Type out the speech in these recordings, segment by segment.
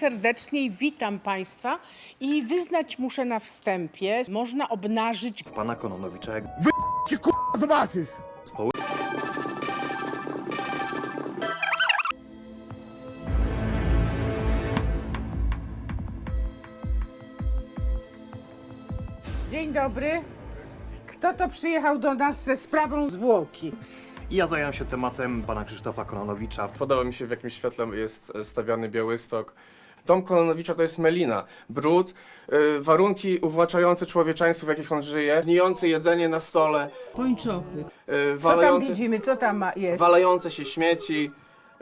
Serdecznie witam Państwa i wyznać muszę na wstępie, można obnażyć pana Kononowicza jak Ci k***a zobaczysz! społy... Dzień dobry. Kto to przyjechał do nas ze sprawą zwłoki? I ja zająłem się tematem pana Krzysztofa Kononowicza. Podoba mi się, w jakim świetle jest stawiany Białystok. Dom Kononowicza to jest melina, brud, y, warunki uwłaczające człowieczeństwo, w jakich on żyje, gnijące jedzenie na stole, Pończochy. y, Co tam walające, widzimy? Co tam ma- jest? walające się śmieci.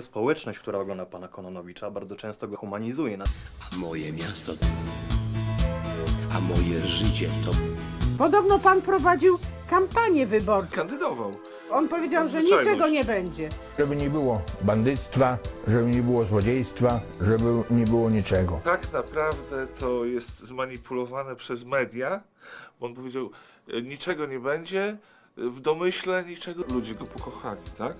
Społeczność, która ogląda pana Kononowicza, bardzo często go humanizuje. Moje miasto, a moje życie to Podobno pan prowadził kampanię wyborczą. kandydował. On powiedział, że niczego nie będzie. Żeby nie było bandyctwa, żeby nie było złodziejstwa, żeby nie było niczego. Tak naprawdę to jest zmanipulowane przez media, bo on powiedział, e, niczego nie będzie, w domyśle niczego. Ludzie go pokochali, tak?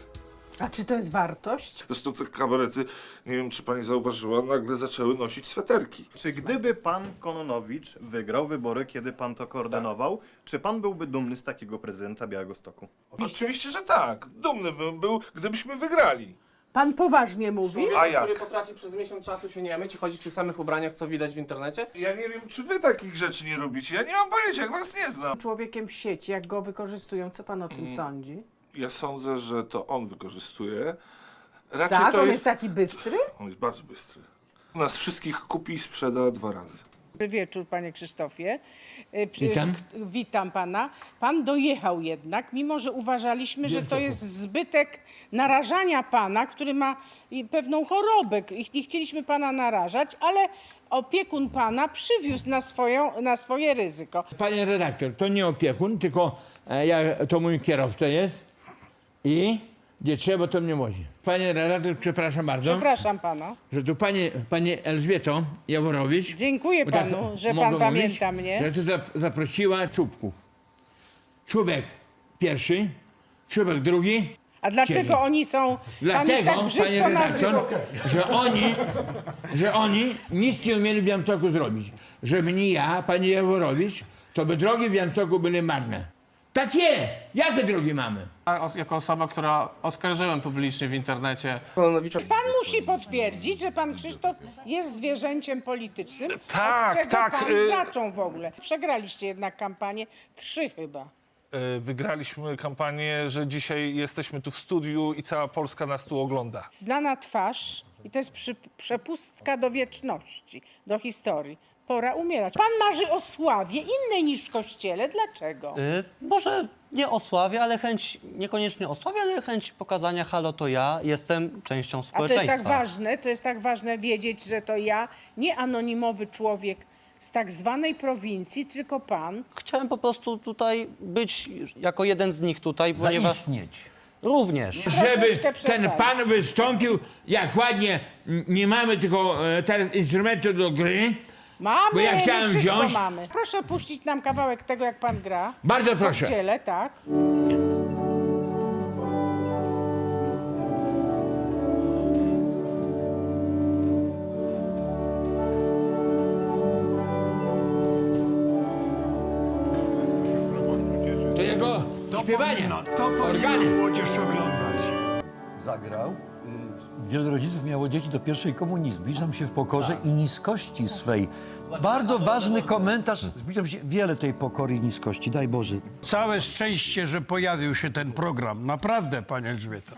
A czy to jest wartość? Zresztą te kabarety, nie wiem czy pani zauważyła, nagle zaczęły nosić sweterki. Czy gdyby pan Kononowicz wygrał wybory, kiedy pan to koordynował, czy pan byłby dumny z takiego prezydenta Białegostoku? Oczywiście, że tak. Dumny bym był, gdybyśmy wygrali. Pan poważnie mówi? A Człowiek, jak? który potrafi przez miesiąc czasu się nie myć i chodzić w tych samych ubraniach, co widać w internecie. Ja nie wiem, czy wy takich rzeczy nie robicie. Ja nie mam pojęcia, jak was nie znam. Człowiekiem w sieci, jak go wykorzystują, co pan o tym Mm. sądzi? Ja sądzę, że to on wykorzystuje. Raczej Tak, to on jest... taki bystry? On jest bardzo bystry. Nas wszystkich kupi i sprzeda dwa razy. Dobry wieczór, panie Krzysztofie. Y, Witam. Witam pana. Pan dojechał jednak, mimo że uważaliśmy, że to jest zbytek narażania pana, który ma pewną chorobę i nie chcieliśmy pana narażać, ale opiekun pana przywiózł na, swoją, na swoje ryzyko. Panie redaktor, to nie opiekun, tylko e, ja, to mój kierowca jest i gdzie trzeba, to mnie wozi. Panie redaktor, przepraszam bardzo, Przepraszam pana. że tu pani, pani Elżbieto Jaworowicz... Dziękuję bo tak panu, że mogę pan pamięta mnie. Że tu zap- zaprosiła czubków. Czubek pierwszy, czubek drugi. A dlaczego oni są pan ich Dlatego, tak panie brzydko nazywa? redaktor, że oni, że oni nic nie umieli w Białymstoku zrobić. Żeby nie ja, pani Jaworowicz, to by drogi w Białymstoku były marne. Tak jest! Jakie drogi mamy? Os- jako osoba, która oskarżyłem publicznie w internecie Pan musi potwierdzić, że pan Krzysztof jest zwierzęciem politycznym. Tak, od czego tak, Pan y- zaczął w ogóle. Przegraliście jednak kampanię. Trzy chyba. E, Wygraliśmy kampanię, że dzisiaj jesteśmy tu w studiu i cała Polska nas tu ogląda. Znana twarz i to jest przy, przepustka do wieczności, do historii. Pora umierać. Pan marzy o sławie innej niż w kościele. Dlaczego? Y, Może nie o sławie, ale chęć, niekoniecznie o sławie, ale chęć pokazania, halo, to ja jestem częścią A to jest społeczeństwa. tak ważne, to jest tak ważne wiedzieć, że to ja, nie anonimowy człowiek z tak zwanej prowincji, tylko pan. Chciałem po prostu tutaj być jako jeden z nich tutaj, ponieważ... Również. Żeby Troszeczkę ten pan wystąpił, jak ładnie, n- nie mamy tylko e, teraz instrumentu do gry. Mamy, Bo ja chciałem wszystko wziąć- mamy. Proszę puścić nam kawałek tego, jak pan gra. Bardzo W proszę. kościele, tak. To jego śpiewanie. To Organy. powinna młodzież oglądać. zagrał. Wielu rodziców miało dzieci do pierwszej komunii. Zbliżam się w pokorze i niskości swej. Bardzo ważny komentarz. Zbliżam się wiele tej pokory i niskości. Daj Boże. Całe szczęście, że pojawił się ten program. Naprawdę, panie Elżbieta.